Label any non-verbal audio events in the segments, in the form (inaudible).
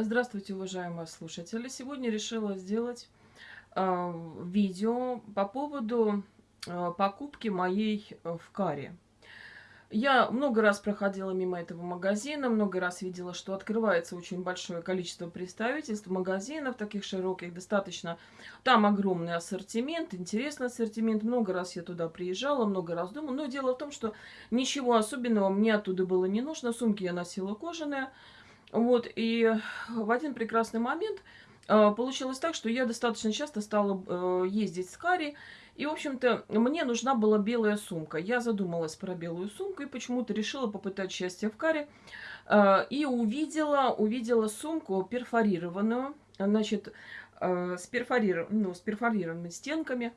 Здравствуйте, уважаемые слушатели! Сегодня решила сделать э, видео по поводу э, покупки моей э, в Каре. Я много раз проходила мимо этого магазина, много раз видела, что открывается очень большое количество представительств, магазинов таких широких, достаточно. Там огромный ассортимент, интересный ассортимент. Много раз я туда приезжала, много раз думала. Но дело в том, что ничего особенного мне оттуда было не нужно. Сумки я носила кожаные. Вот, и в один прекрасный момент э, получилось так, что я достаточно часто стала э, ездить с Кари, и, в общем-то, мне нужна была белая сумка. Я задумалась про белую сумку и почему-то решила попытать счастье в Каре. Э, и увидела, увидела сумку перфорированную, значит, с, перфорир... ну, с перфорированными стенками.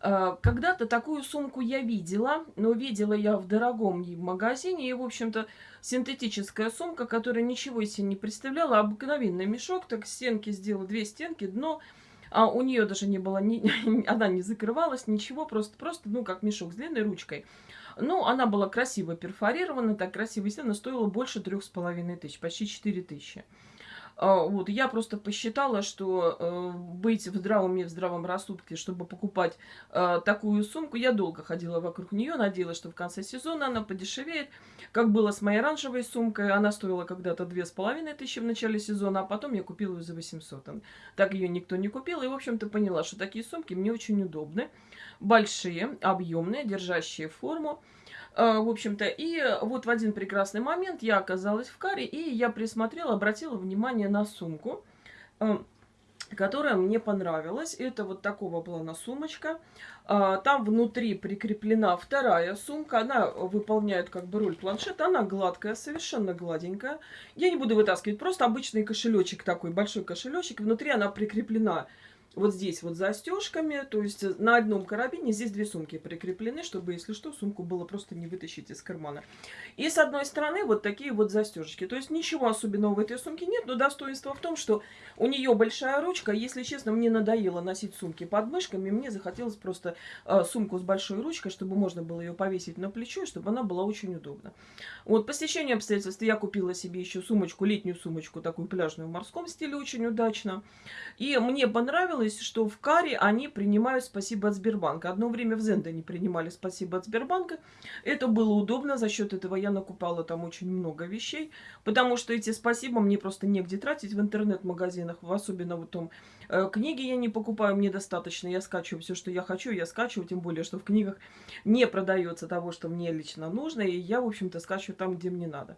Э, когда-то такую сумку я видела, но видела я в дорогом магазине. И, в общем-то, синтетическая сумка, которая ничего из себя не представляла. Обыкновенный мешок, так стенки сделала, две стенки, дно. А у нее даже не было, ни, (laughs) она не закрывалась, ничего, просто, просто, ну, как мешок с длинной ручкой. Ну, она была красиво перфорирована, так красиво, естественно, стоила больше трех с половиной тысяч, почти четыре тысячи. А, вот, я просто посчитала, что э, быть в здравом уме, в здравом рассудке, чтобы покупать э, такую сумку, я долго ходила вокруг нее, надеялась, что в конце сезона она подешевеет. Как было с моей оранжевой сумкой, она стоила когда-то две с половиной тысячи в начале сезона, а потом я купила ее за 800. Так ее никто не купил, и, в общем-то, поняла, что такие сумки мне очень удобны. Большие, объемные, держащие форму. А, в общем-то, и вот в один прекрасный момент я оказалась в каре, и я присмотрела, обратила внимание на сумку, а, которая мне понравилась. Это вот такого плана сумочка. Там внутри прикреплена вторая сумка. Она выполняет как бы роль планшета. Она гладкая, совершенно гладенькая. Я не буду вытаскивать, просто обычный кошелечек такой, большой кошелечек. Внутри она прикреплена вот здесь вот застежками, то есть э, на одном карабине здесь две сумки прикреплены, чтобы, если что, сумку было просто не вытащить из кармана. И с одной стороны вот такие вот застежки. То есть ничего особенного в этой сумке нет, но достоинство в том, что у нее большая ручка. Если честно, мне надоело носить сумки под мышками, мне захотелось просто э, сумку с большой ручкой, чтобы можно было ее повесить на плечо, чтобы она была очень удобна. Вот по стечению обстоятельств я купила себе еще сумочку, летнюю сумочку, такую пляжную в морском стиле, очень удачно. И мне понравилось выяснилось, что в Каре они принимают спасибо от Сбербанка. Одно время в Зенде не принимали спасибо от Сбербанка. Это было удобно, за счет этого я накупала там очень много вещей, потому что эти спасибо мне просто негде тратить в интернет-магазинах, особенно в том э, книги я не покупаю, мне достаточно, я скачиваю все, что я хочу, я скачиваю, тем более, что в книгах не продается того, что мне лично нужно, и я, в общем-то, скачиваю там, где мне надо.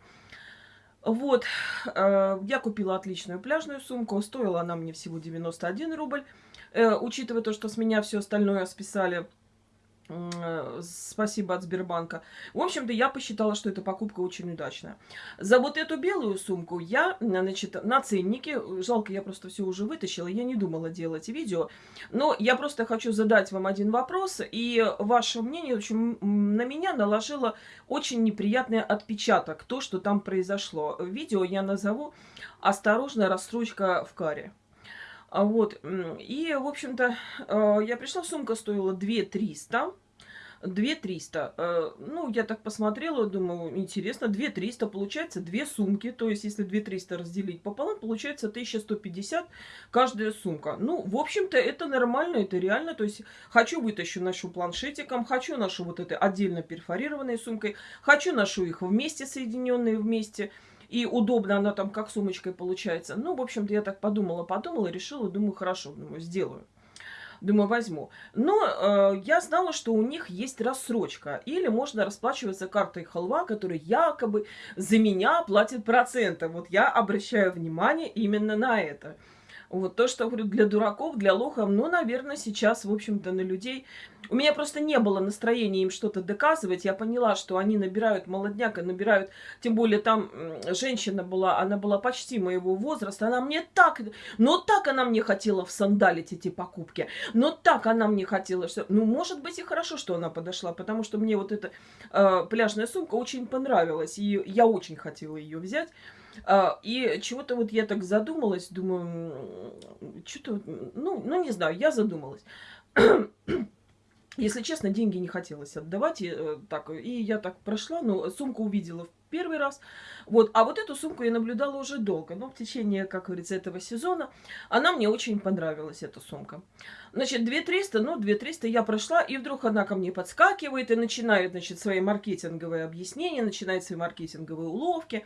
Вот, э, я купила отличную пляжную сумку, стоила она мне всего 91 рубль. Э, учитывая то, что с меня все остальное списали, спасибо от Сбербанка. В общем-то, я посчитала, что эта покупка очень удачная. За вот эту белую сумку я, значит, на ценнике, жалко, я просто все уже вытащила, я не думала делать видео, но я просто хочу задать вам один вопрос, и ваше мнение, общем, на меня наложило очень неприятный отпечаток, то, что там произошло. Видео я назову «Осторожно, рассрочка в каре». А вот, и, в общем-то, э, я пришла, сумка стоила 2 300. 2 300. Ну, я так посмотрела, думаю, интересно, 2 300, получается две сумки. То есть, если 2 300 разделить пополам, получается 1150 каждая сумка. Ну, в общем-то, это нормально, это реально. То есть, хочу вытащу, ношу планшетиком, хочу ношу вот этой отдельно перфорированной сумкой, хочу ношу их вместе, соединенные вместе. И удобно она там как сумочкой получается. Ну, в общем-то, я так подумала, подумала, решила, думаю, хорошо, думаю, сделаю. Думаю, возьму. Но э, я знала, что у них есть рассрочка. Или можно расплачиваться картой халва, которая якобы за меня платит проценты. Вот я обращаю внимание именно на это. Вот то, что, говорю, для дураков, для лохов, ну, наверное, сейчас, в общем-то, на людей... У меня просто не было настроения им что-то доказывать. Я поняла, что они набирают молодняка, набирают... Тем более там женщина была, она была почти моего возраста. Она мне так... Но так она мне хотела в сандалить эти покупки. Но так она мне хотела... Что... Ну, может быть, и хорошо, что она подошла, потому что мне вот эта э, пляжная сумка очень понравилась. И я очень хотела ее взять. А, и чего-то вот я так задумалась, думаю, что-то, ну, ну не знаю, я задумалась. Если честно, деньги не хотелось отдавать. И, э, так, и я так прошла, но сумку увидела в первый раз. Вот. А вот эту сумку я наблюдала уже долго. Но в течение, как говорится, этого сезона она мне очень понравилась, эта сумка. Значит, 2300, ну, 2300 я прошла, и вдруг она ко мне подскакивает и начинает, значит, свои маркетинговые объяснения, начинает свои маркетинговые уловки.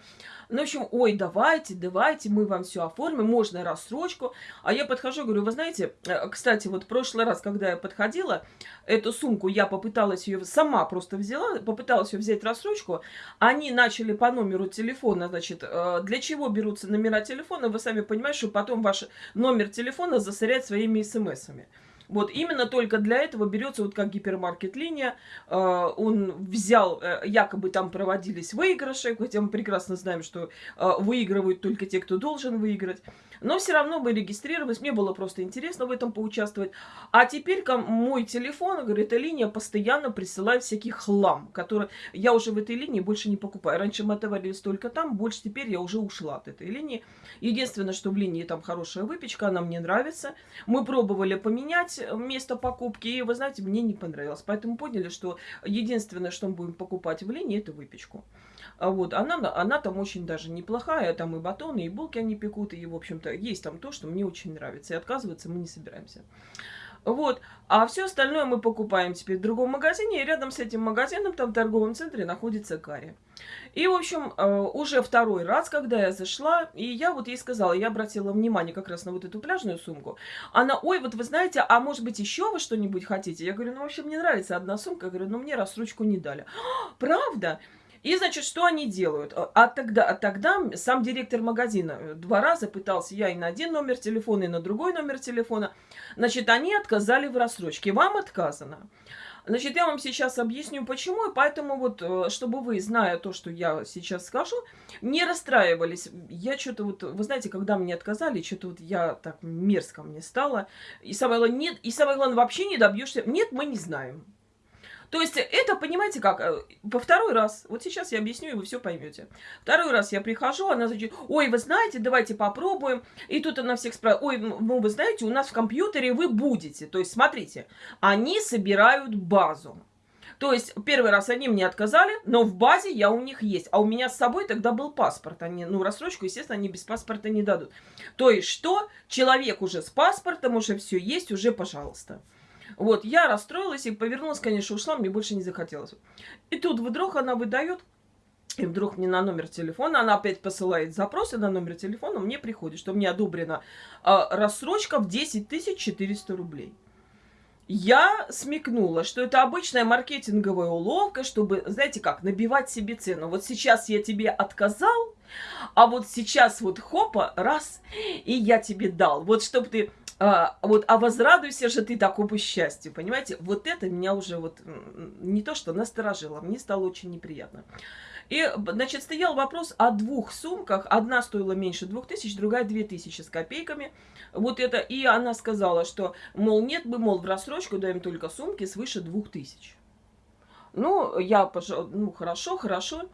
Ну, в общем, ой, давайте, давайте, мы вам все оформим, можно рассрочку. А я подхожу, говорю, вы знаете, э, кстати, вот в прошлый раз, когда я подходила, эту сумку, я попыталась ее, сама просто взяла, попыталась ее взять рассрочку, они начали по номеру телефона, значит, э, для чего берутся номера телефона, вы сами понимаете, что потом ваш номер телефона засорять своими смс-ами. Вот именно только для этого берется вот как гипермаркет-линия. Э, он взял, э, якобы там проводились выигрыши, хотя мы прекрасно знаем, что э, выигрывают только те, кто должен выиграть. Но все равно мы регистрировались, мне было просто интересно в этом поучаствовать. А теперь мой телефон, говорит, линия постоянно присылает всякий хлам, который я уже в этой линии больше не покупаю. Раньше мы отоварились только там, больше теперь я уже ушла от этой линии. Единственное, что в линии там хорошая выпечка, она мне нравится. Мы пробовали поменять место покупки, и, вы знаете, мне не понравилось. Поэтому поняли, что единственное, что мы будем покупать в линии, это выпечку. А вот, она, она там очень даже неплохая, там и батоны, и булки они пекут, и, в общем-то, есть там то, что мне очень нравится, и отказываться мы не собираемся. Вот. А все остальное мы покупаем теперь в другом магазине. И рядом с этим магазином, там в торговом центре, находится Гарри. И, в общем, э, уже второй раз, когда я зашла, и я вот ей сказала, я обратила внимание как раз на вот эту пляжную сумку. Она, ой, вот вы знаете, а может быть еще вы что-нибудь хотите? Я говорю, ну, вообще мне нравится одна сумка. Я говорю, ну, мне рассрочку не дали. «А, правда? И, значит, что они делают? А, а тогда, а тогда сам директор магазина э, два раза пытался, я и на один номер телефона, и на другой номер телефона. Значит, они отказали в рассрочке. Вам отказано. Значит, я вам сейчас объясню, почему, и поэтому вот, э, чтобы вы, зная то, что я сейчас скажу, не расстраивались. Я что-то вот, вы знаете, когда мне отказали, что-то вот я так мерзко мне стало. И самое главное, нет, и самое главное, вообще не добьешься. Нет, мы не знаем. То есть это, понимаете как, э, во второй раз, вот сейчас я объясню, и вы все поймете. Второй раз я прихожу, она значит, ой, вы знаете, давайте попробуем. И тут она всех спрашивает, ой, ну вы знаете, у нас в компьютере вы будете. То есть смотрите, они собирают базу. То есть первый раз они мне отказали, но в базе я у них есть. А у меня с собой тогда был паспорт. Они, ну, рассрочку, естественно, они без паспорта не дадут. То есть что? Человек уже с паспортом, уже все есть, уже пожалуйста. Вот, я расстроилась и повернулась, конечно, ушла, мне больше не захотелось. И тут вдруг она выдает, и вдруг мне на номер телефона, она опять посылает запросы на номер телефона, мне приходит, что мне одобрена э, рассрочка в 10 400 рублей. Я смекнула, что это обычная маркетинговая уловка, чтобы, знаете как, набивать себе цену. Вот сейчас я тебе отказал, а вот сейчас вот хопа, раз, и я тебе дал. Вот чтобы ты а, вот, а возрадуйся же ты такому счастью, понимаете? Вот это меня уже вот не то что насторожило, мне стало очень неприятно. И, значит, стоял вопрос о двух сумках. Одна стоила меньше двух тысяч, другая две тысячи с копейками. Вот это, и она сказала, что, мол, нет, мы, мол, в рассрочку даем только сумки свыше двух тысяч. Ну, я, пожалуй, ну, хорошо, хорошо.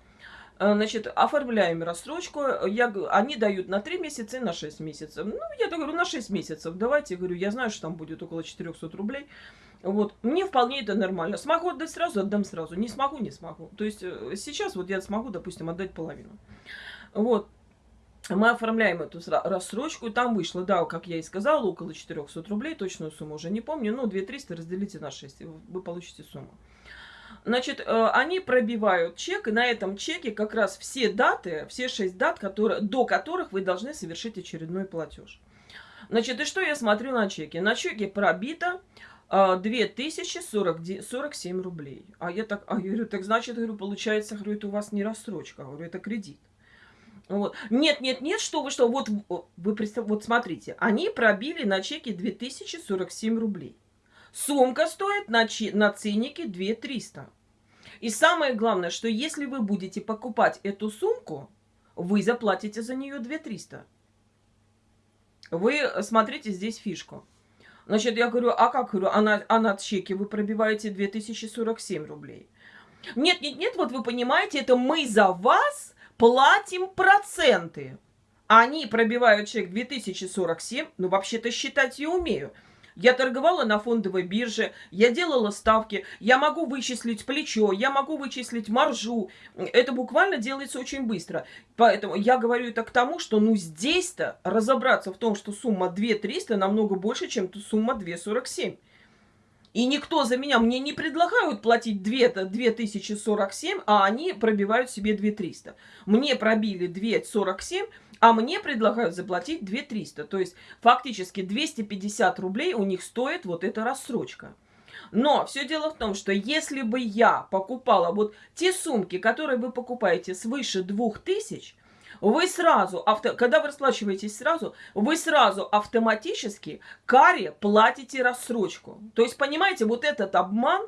Э, значит, оформляем рассрочку. Я, они дают на 3 месяца и на 6 месяцев. Ну, я говорю, на 6 месяцев. Давайте, говорю, я знаю, что там будет около 400 рублей. Вот, мне вполне это нормально. Смогу отдать сразу, отдам сразу. Не смогу, не смогу. То есть э, сейчас вот я смогу, допустим, отдать половину. Вот. Мы оформляем эту рассрочку, там вышло, да, как я и сказала, около 400 рублей, точную сумму уже не помню, но 2300 разделите на 6, вы получите сумму. Значит, э, они пробивают чек, и на этом чеке как раз все даты, все шесть дат, которые, до которых вы должны совершить очередной платеж. Значит, и что я смотрю на чеке? На чеке пробито 2047 рублей. А я так, а я говорю, так значит, говорю, получается, говорю, это у вас не рассрочка, говорю, это кредит. Вот. Нет, нет, нет, что вы, что, вот, вы представь, вот смотрите, они пробили на чеке 2047 рублей. Сумка стоит на, на ценнике 2300. И самое главное, что если вы будете покупать эту сумку, вы заплатите за нее 2300. Вы смотрите здесь фишку. Значит, я говорю, а как, говорю, а на, а на чеке вы пробиваете 2047 рублей. Нет, нет, нет, вот вы понимаете, это мы за вас платим проценты. Они пробивают чек 2047, ну вообще-то считать я умею. Я торговала на фондовой бирже, я делала ставки, я могу вычислить плечо, я могу вычислить маржу. Это буквально делается очень быстро. Поэтому я говорю это к тому, что ну здесь-то разобраться в том, что сумма 2300 намного больше, чем сумма 247. И никто за меня, мне не предлагают платить 2, 2047, а они пробивают себе 2300. Мне пробили 247, а мне предлагают заплатить 2300. То есть фактически 250 рублей у них стоит вот эта рассрочка. Но все дело в том, что если бы я покупала вот те сумки, которые вы покупаете свыше 2000, вы сразу, авто, когда вы расплачиваетесь сразу, вы сразу автоматически каре платите рассрочку. То есть, понимаете, вот этот обман,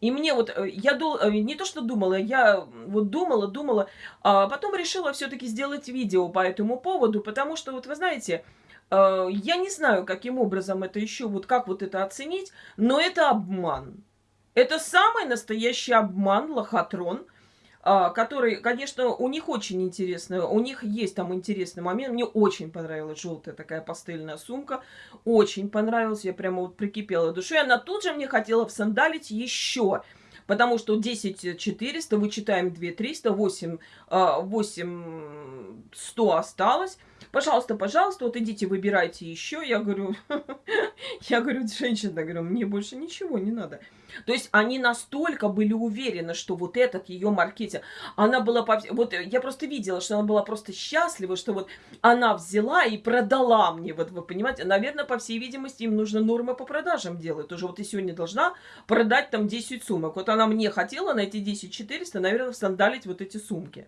и мне вот, э, я дул, э, не то что думала, я вот думала, думала, а потом решила все-таки сделать видео по этому поводу, потому что, вот вы знаете, э, я не знаю, каким образом это еще, вот как вот это оценить, но это обман. Это самый настоящий обман, лохотрон, который, конечно, у них очень интересно, у них есть там интересный момент. Мне очень понравилась желтая такая пастельная сумка, очень понравилась, я прямо вот прикипела душой. Она тут же мне хотела всандалить еще, потому что 10 400, вычитаем 2 300, 8, 8 100 осталось. Пожалуйста, пожалуйста, вот идите, выбирайте еще. Я говорю, (laughs) я говорю, женщина, говорю, мне больше ничего не надо. То есть они настолько были уверены, что вот этот ее маркетинг, она была, вот я просто видела, что она была просто счастлива, что вот она взяла и продала мне, вот вы понимаете, наверное, по всей видимости, им нужно нормы по продажам делать. Тоже вот ты сегодня должна продать там 10 сумок. Вот она мне хотела на эти 10 400, наверное, сандалить вот эти сумки.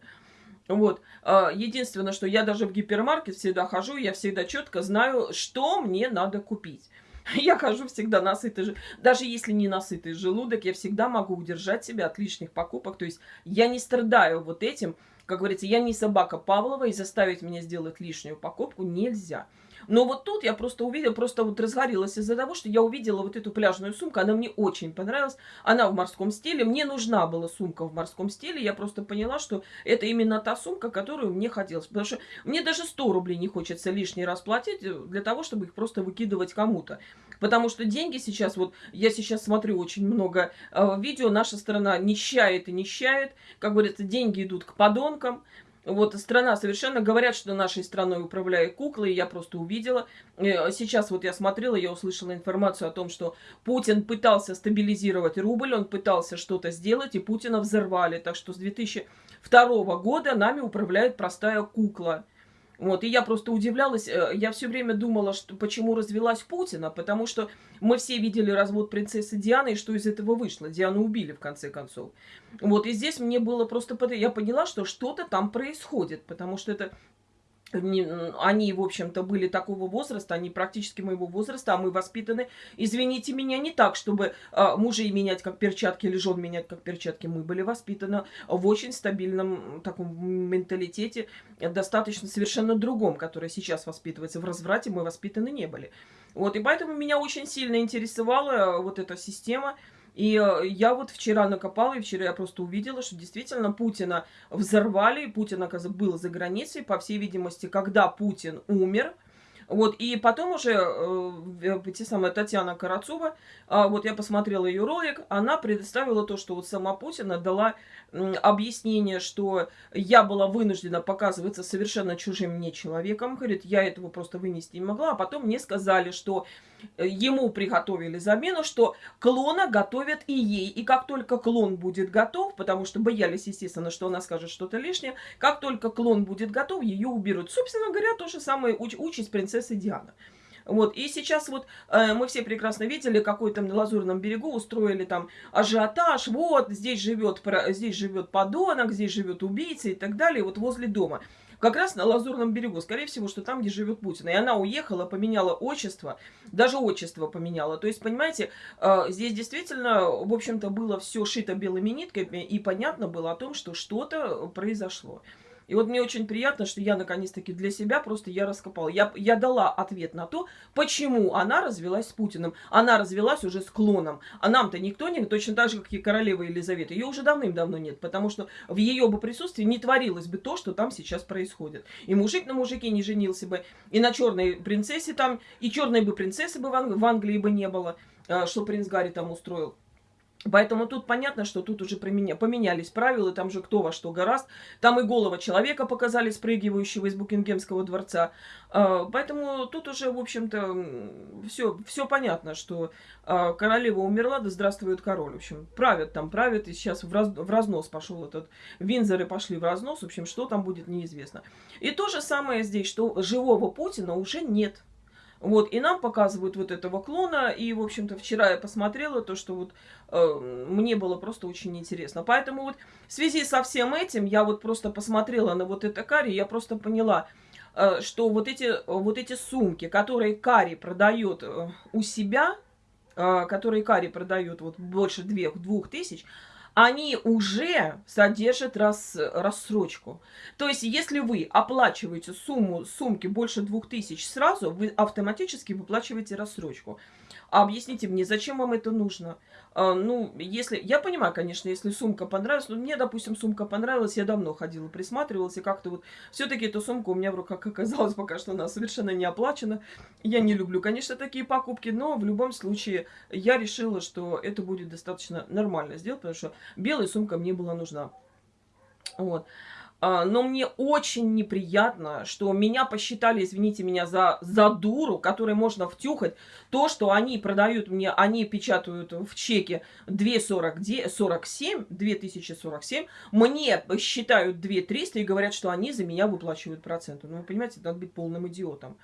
Вот. А, единственное, что я даже в гипермаркет всегда хожу, я всегда четко знаю, что мне надо купить. (laughs) Я хожу всегда насытый. Даже если не насытый желудок, я всегда могу удержать себя от лишних покупок. То есть я не страдаю вот этим. Как говорится, я не собака Павлова, и заставить меня сделать лишнюю покупку нельзя. Но вот тут я просто увидела, просто вот разгорелась из-за того, что я увидела вот эту пляжную сумку, она мне очень понравилась, она в морском стиле, мне нужна была сумка в морском стиле, я просто поняла, что это именно та сумка, которую мне хотелось, потому что мне даже 100 рублей не хочется лишний раз платить для того, чтобы их просто выкидывать кому-то. Потому что деньги сейчас, вот я сейчас смотрю очень много э, видео, наша страна нищает и нищает, как говорится, деньги идут к подонкам, вот страна совершенно говорят, что нашей страной управляют куклы, и я просто увидела. Э, сейчас вот я смотрела, я услышала информацию о том, что Путин пытался стабилизировать рубль, он пытался что-то сделать, и Путина взорвали. Так что с 2002 года нами управляет простая кукла. Вот, и я просто удивлялась, э, я все время думала, что почему развелась Путина, потому что мы все видели развод принцессы Дианы, и что из этого вышло. Диану убили, в конце концов. Вот, и здесь мне было просто... Я поняла, что что-то там происходит, потому что это они, в общем-то, были такого возраста, они практически моего возраста, а мы воспитаны, извините меня, не так, чтобы а, мужей менять как перчатки или жен менять как перчатки. Мы были воспитаны в очень стабильном таком менталитете, достаточно совершенно другом, который сейчас воспитывается. В разврате мы воспитаны не были. Вот, и поэтому меня очень сильно интересовала вот эта система, и э, я вот вчера накопала, и вчера я просто увидела, что действительно Путина взорвали, Путин, оказывается, был за границей, по всей видимости, когда Путин умер, вот, и потом уже э, те самая Татьяна Карацова, э, вот я посмотрела ее ролик, она предоставила то, что вот сама Путина дала э, объяснение, что я была вынуждена показываться совершенно чужим мне человеком, говорит, я этого просто вынести не могла, а потом мне сказали, что э, ему приготовили замену, что клона готовят и ей, и как только клон будет готов, потому что боялись, естественно, что она скажет что-то лишнее, как только клон будет готов, ее уберут. Собственно говоря, то же самое уч участь принцессы принцессы Диана. Вот, и сейчас вот э, мы все прекрасно видели, какой там на Лазурном берегу устроили там ажиотаж, вот, здесь живет, здесь живет подонок, здесь живет убийца и так далее, вот возле дома. Как раз на Лазурном берегу, скорее всего, что там, где живет Путин. И она уехала, поменяла отчество, даже отчество поменяла. То есть, понимаете, э, здесь действительно, в общем-то, было все шито белыми нитками, и понятно было о том, что что-то произошло. И вот мне очень приятно, что я наконец-таки для себя просто я раскопала. Я, я дала ответ на то, почему она развелась с Путиным. Она развелась уже с клоном. А нам-то никто не... Точно так же, как и королева Елизавета. Ее уже давным-давно нет, потому что в ее бы присутствии не творилось бы то, что там сейчас происходит. И мужик на мужике не женился бы, и на черной принцессе там, и черной бы принцессы бы в, Ан в Англии бы не было, а, что принц Гарри там устроил. Поэтому тут понятно, что тут уже поменялись правила, там же кто во что гораст. Там и голова человека показали, спрыгивающего из Букингемского дворца. А, поэтому тут уже, в общем-то, все, все понятно, что а, королева умерла, да здравствует король. В общем, правят там, правят, и сейчас в, раз, в разнос пошел этот... Винзоры пошли в разнос, в общем, что там будет, неизвестно. И то же самое здесь, что живого Путина уже нет. Вот, и нам показывают вот этого клона, и, в общем-то, вчера я посмотрела то, что вот э, мне было просто очень интересно. Поэтому вот в связи со всем этим я вот просто посмотрела на вот это карри, я просто поняла, э, что вот эти, вот эти сумки, которые карри продает э, у себя, э, которые карри продает вот больше двух, двух тысяч, они уже содержат рас, рассрочку. То есть, если вы оплачиваете сумму сумки больше 2000 сразу, вы автоматически выплачиваете рассрочку. Объясните мне, зачем вам это нужно? А, ну, если... Я понимаю, конечно, если сумка понравилась. Но мне, допустим, сумка понравилась. Я давно ходила, присматривалась. И как-то вот... Все-таки эта сумка у меня в руках (laughs) оказалась пока что она совершенно не оплачена. Я не люблю, конечно, такие покупки. Но в любом случае я решила, что это будет достаточно нормально сделать. Потому что белая сумка мне была нужна. Вот. А, но мне очень неприятно, что меня посчитали, извините меня, за, за дуру, которой можно втюхать то, что они продают мне, они печатают в чеке 2,47, 2047, мне считают 2,300 и говорят, что они за меня выплачивают проценты. Ну, вы понимаете, надо быть полным идиотом.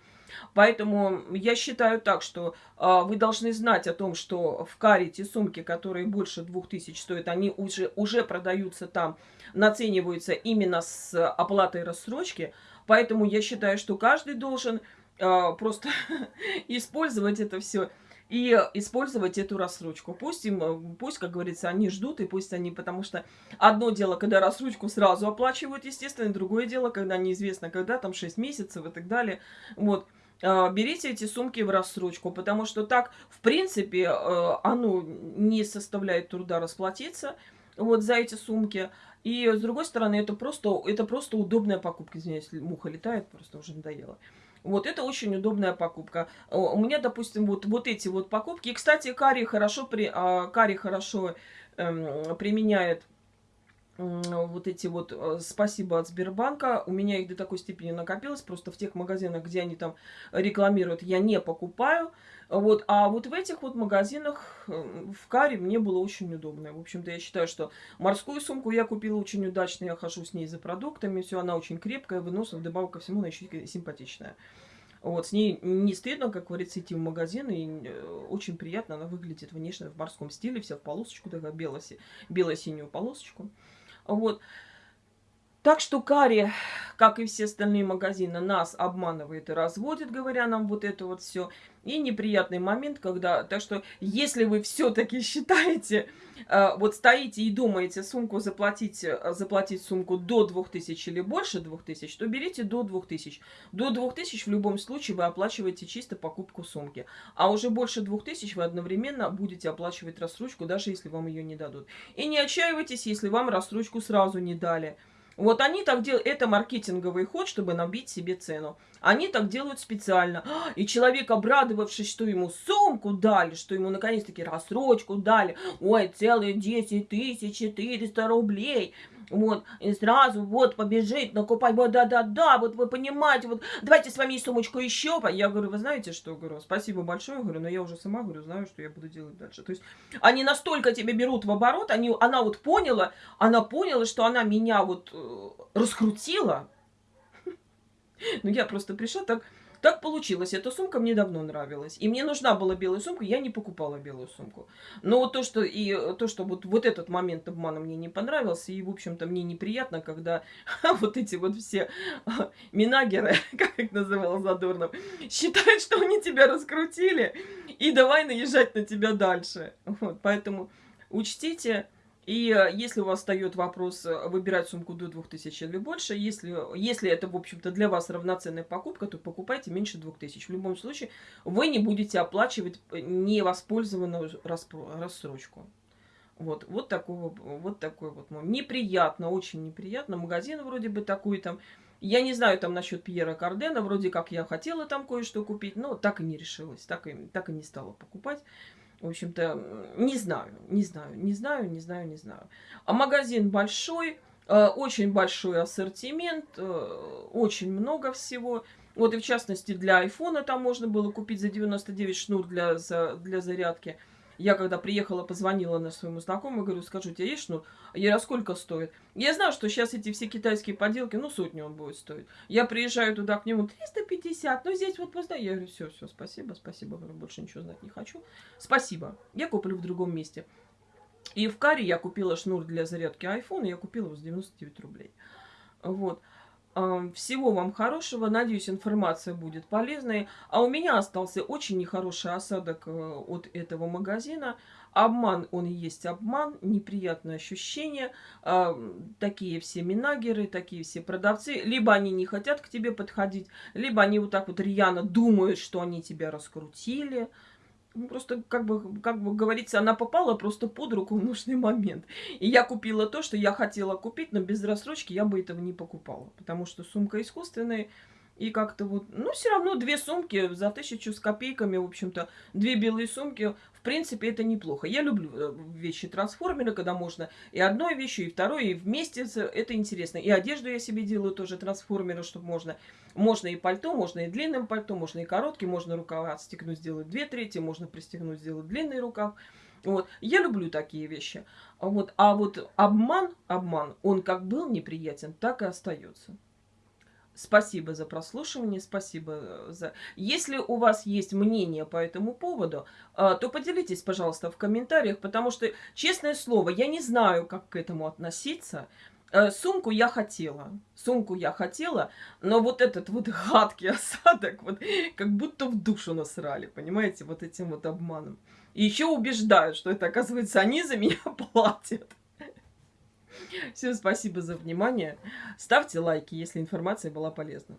Поэтому я считаю так, что э, вы должны знать о том, что в каре те сумки, которые больше 2000 стоят, они уже, уже продаются там, нацениваются именно оплатой рассрочки. Поэтому я считаю, что каждый должен э, просто (laughs) использовать это все и использовать эту рассрочку. Пусть им, пусть, как говорится, они ждут, и пусть они, потому что одно дело, когда рассрочку сразу оплачивают, естественно, другое дело, когда неизвестно, когда, там 6 месяцев и так далее. Вот. А, берите эти сумки в рассрочку, потому что так, в принципе, э, оно не составляет труда расплатиться вот за эти сумки. И с другой стороны, это просто, это просто удобная покупка. Извиняюсь, муха летает, просто уже надоело. Вот это очень удобная покупка. У меня, допустим, вот, вот эти вот покупки. И, кстати, карри хорошо, при, а, карри хорошо эм, применяет вот эти вот э, спасибо от Сбербанка. У меня их до такой степени накопилось. Просто в тех магазинах, где они там рекламируют, я не покупаю. Вот, а вот в этих вот магазинах э, в Каре мне было очень удобно. В общем-то, я считаю, что морскую сумку я купила очень удачно. Я хожу с ней за продуктами. Все, она очень крепкая, выносливая. Вдобавок ко всему, она еще симпатичная. Вот, с ней не стыдно, как говорится, идти в магазин, и э, очень приятно она выглядит внешне в морском стиле, вся в полосочку, такая бело-синюю полосочку. Вот. Так что Кари, как и все остальные магазины, нас обманывает и разводит, говоря нам вот это вот все. И неприятный момент, когда... Так что, если вы все-таки считаете, э, вот стоите и думаете сумку заплатить, э, заплатить сумку до 2000 или больше 2000, то берите до 2000. До 2000 в любом случае вы оплачиваете чисто покупку сумки. А уже больше 2000 вы одновременно будете оплачивать рассрочку, даже если вам ее не дадут. И не отчаивайтесь, если вам рассрочку сразу не дали. Вот они так делают, это маркетинговый ход, чтобы набить себе цену. Они так делают специально. И человек, обрадовавшись, что ему сумку дали, что ему наконец-таки рассрочку дали, ой, целые 10 тысяч 400 рублей, вот, и сразу вот побежит накупать, вот, да-да-да, вот вы понимаете, вот, давайте с вами сумочку еще. Я говорю, вы знаете что, говорю, спасибо большое, говорю, но я уже сама, говорю, знаю, что я буду делать дальше. То есть они настолько тебя берут в оборот, они, она вот поняла, она поняла, что она меня вот э, раскрутила. (laughs) Ну, я просто пришла так так получилось. Эта сумка мне давно нравилась. И мне нужна была белая сумка, я не покупала белую сумку. Но вот то, что, и, то, что вот, вот этот момент обмана мне не понравился, и, в общем-то, мне неприятно, когда (laughs) вот эти вот все минагеры, (laughs) как их называл Задорнов, считают, что они тебя раскрутили, и давай наезжать на тебя дальше. Вот, поэтому учтите, И э, если у вас встает вопрос э, выбирать сумку до 2000 или больше, если, если это, в общем-то, для вас равноценная покупка, то покупайте меньше 2000. В любом случае, вы не будете оплачивать невоспользованную рассрочку. Вот, вот такой вот такой вот. Неприятно, очень неприятно. Магазин вроде бы такой там. Я не знаю там насчет Пьера Кардена. Вроде как я хотела там кое-что купить, но так и не решилась. Так и, так и не стала покупать. В общем-то, не знаю, не знаю, не знаю, не знаю, не знаю. А магазин большой, э, очень большой ассортимент, э, очень много всего. Вот и в частности для айфона там можно было купить за 99 шнур для, за, для зарядки. Я когда приехала, позвонила на своему знакомому, говорю, скажу, у тебя есть шнур? Я а сколько стоит? Я знаю, что сейчас эти все китайские поделки, ну, сотню он будет стоить. Я приезжаю туда к нему, 350, ну, здесь вот поздно. Я говорю, все, все, спасибо, спасибо, говорю, больше ничего знать не хочу. Спасибо, я куплю в другом месте. И в Каре я купила шнур для зарядки iPhone, я купила его за 99 рублей. Вот. Всего вам хорошего. Надеюсь, информация будет полезной. А у меня остался очень нехороший осадок э, от этого магазина. Обман, он и есть обман, неприятное ощущение. Такие все минагеры, такие все продавцы. Либо они не хотят к тебе подходить, либо они вот так вот рьяно думают, что они тебя раскрутили. Ну, просто, как бы, как бы говорится, она попала просто под руку в нужный момент. И я купила то, что я хотела купить, но без рассрочки я бы этого не покупала. Потому что сумка искусственная, и как-то вот, ну, все равно две сумки за тысячу с копейками, в общем-то, две белые сумки, в принципе, это неплохо. Я люблю э, вещи трансформеры, когда можно и одной вещью, и второй, и вместе, это интересно. И одежду я себе делаю тоже трансформеры, чтобы можно, можно и пальто, можно и длинным пальто, можно и короткий, можно рукава отстегнуть, сделать две трети, можно пристегнуть, сделать длинный рукав. Вот. Я люблю такие вещи. Вот. А вот обман, обман, он как был неприятен, так и остается. Спасибо за прослушивание, спасибо э, за... Если у вас есть мнение по этому поводу, э, то поделитесь, пожалуйста, в комментариях, потому что, честное слово, я не знаю, как к этому относиться. Э, сумку я хотела, сумку я хотела, но вот этот вот гадкий (laughs) осадок, вот как будто в душу насрали, понимаете, вот этим вот обманом. И еще убеждают, что это, оказывается, они за меня (laughs) платят. Всем спасибо за внимание. Ставьте лайки, если информация была полезна.